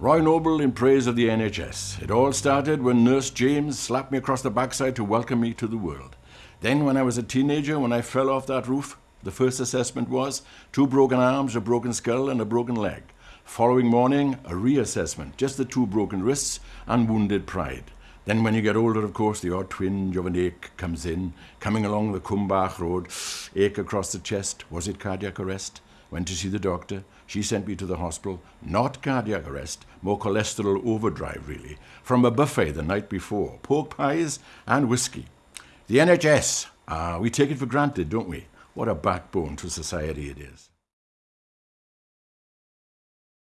Roy Noble in praise of the NHS. It all started when Nurse James slapped me across the backside to welcome me to the world. Then, when I was a teenager, when I fell off that roof, the first assessment was two broken arms, a broken skull, and a broken leg. Following morning, a reassessment, just the two broken wrists and wounded pride. Then when you get older, of course, the odd twinge of an ache comes in, coming along the Cwmbach Road, ache across the chest. Was it cardiac arrest? Went to see the doctor. She sent me to the hospital. Not cardiac arrest, more cholesterol overdrive, really. From a buffet the night before. Pork pies and whiskey. The NHS. Ah, we take it for granted, don't we? What a backbone to society it is.